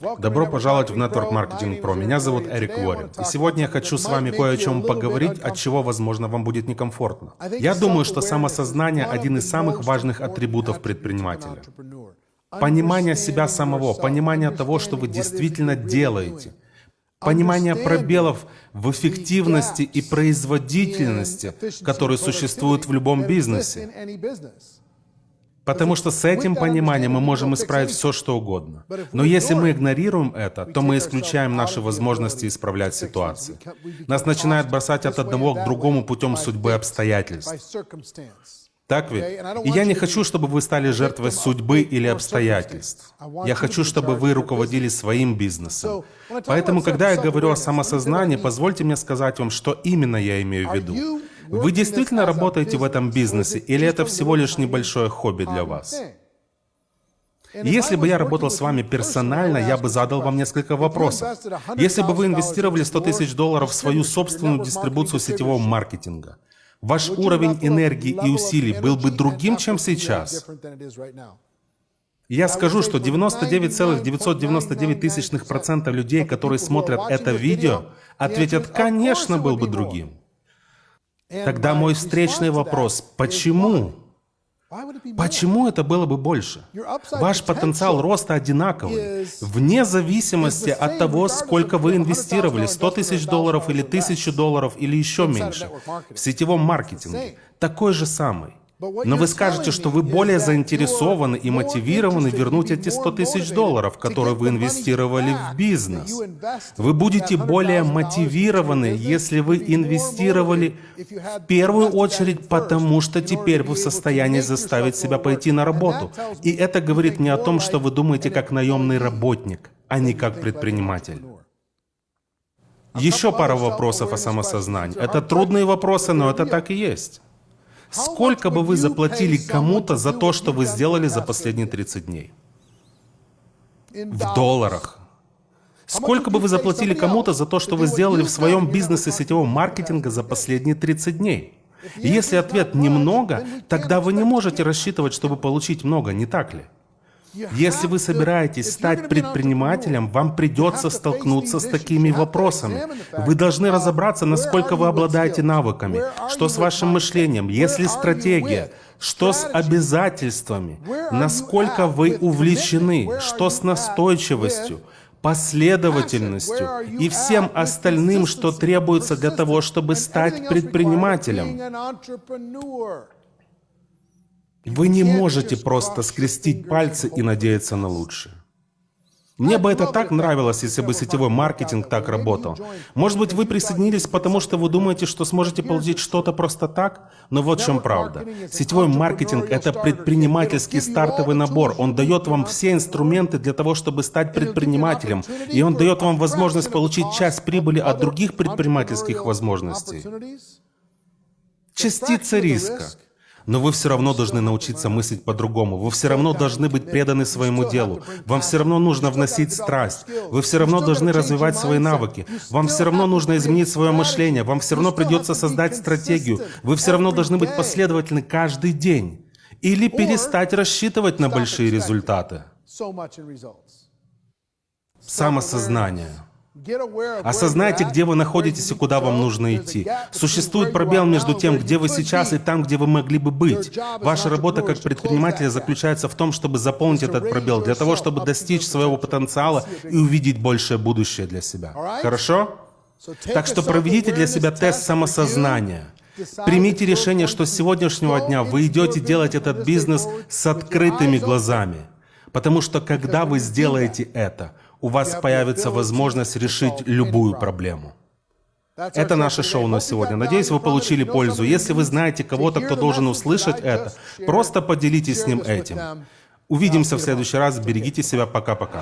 Добро пожаловать в Network Marketing Pro. Меня зовут Эрик Уоррен. И сегодня я хочу с вами кое о чем поговорить, от чего, возможно, вам будет некомфортно. Я думаю, что самосознание – один из самых важных атрибутов предпринимателя. Понимание себя самого, понимание того, что вы действительно делаете, понимание пробелов в эффективности и производительности, которые существуют в любом бизнесе. Потому что с этим пониманием мы можем исправить все, что угодно. Но если мы игнорируем это, то мы исключаем наши возможности исправлять ситуации. Нас начинает бросать от одного к другому путем судьбы обстоятельств. Так ведь? И я не хочу, чтобы вы стали жертвой судьбы или обстоятельств. Я хочу, чтобы вы руководили своим бизнесом. Поэтому, когда я говорю о самосознании, позвольте мне сказать вам, что именно я имею в виду. Вы действительно работаете в этом бизнесе, или это всего лишь небольшое хобби для вас? Если бы я работал с вами персонально, я бы задал вам несколько вопросов. Если бы вы инвестировали 100 тысяч долларов в свою собственную дистрибуцию сетевого маркетинга, ваш уровень энергии и усилий был бы другим, чем сейчас? Я скажу, что 99,999% людей, которые смотрят это видео, ответят, конечно, был бы другим. Тогда мой встречный вопрос, почему? Почему это было бы больше? Ваш потенциал роста одинаковый, вне зависимости от того, сколько вы инвестировали, 100 тысяч долларов или 1000 долларов или еще меньше, в сетевом маркетинге, такой же самый. Но вы скажете, что вы более заинтересованы и мотивированы вернуть эти 100 тысяч долларов, которые вы инвестировали в бизнес. Вы будете более мотивированы, если вы инвестировали в первую очередь потому, что теперь вы в состоянии заставить себя пойти на работу. И это говорит не о том, что вы думаете как наемный работник, а не как предприниматель. Еще пара вопросов о самосознании. Это трудные вопросы, но это так и есть. Сколько бы вы заплатили кому-то за то, что вы сделали за последние 30 дней? В долларах. Сколько бы вы заплатили кому-то за то, что вы сделали в своем бизнесе сетевого маркетинга за последние 30 дней? Если ответ «немного», тогда вы не можете рассчитывать, чтобы получить много, не так ли? Если вы собираетесь стать предпринимателем, вам придется столкнуться с такими вопросами. Вы должны разобраться, насколько вы обладаете навыками, что с вашим мышлением, есть ли стратегия, что с обязательствами, насколько вы увлечены, что с настойчивостью, последовательностью и всем остальным, что требуется для того, чтобы стать предпринимателем. Вы не можете просто скрестить пальцы и надеяться на лучшее. Мне бы это так нравилось, если бы сетевой маркетинг так работал. Может быть, вы присоединились, потому что вы думаете, что сможете получить что-то просто так? Но вот в чем правда. Сетевой маркетинг — это предпринимательский стартовый набор. Он дает вам все инструменты для того, чтобы стать предпринимателем. И он дает вам возможность получить часть прибыли от других предпринимательских возможностей. Частица риска. Но вы все равно должны научиться мыслить по-другому. Вы все равно должны быть преданы своему делу. Вам все равно нужно вносить страсть. Вы все равно должны развивать свои навыки. Вам все равно нужно изменить свое мышление. Вам все равно придется создать стратегию. Вы все равно должны быть последовательны каждый день. Или перестать рассчитывать на большие результаты. Самосознание. Осознайте, где вы находитесь и куда вам нужно идти. Существует пробел между тем, где вы сейчас, и там, где вы могли бы быть. Ваша работа как предпринимателя заключается в том, чтобы заполнить этот пробел, для того, чтобы достичь своего потенциала и увидеть большее будущее для себя. Хорошо? Так что проведите для себя тест самосознания. Примите решение, что с сегодняшнего дня вы идете делать этот бизнес с открытыми глазами. Потому что когда вы сделаете это, у вас появится возможность решить любую проблему. Это наше шоу на сегодня. Надеюсь, вы получили пользу. Если вы знаете кого-то, кто должен услышать это, просто поделитесь с ним этим. Увидимся в следующий раз. Берегите себя. Пока-пока.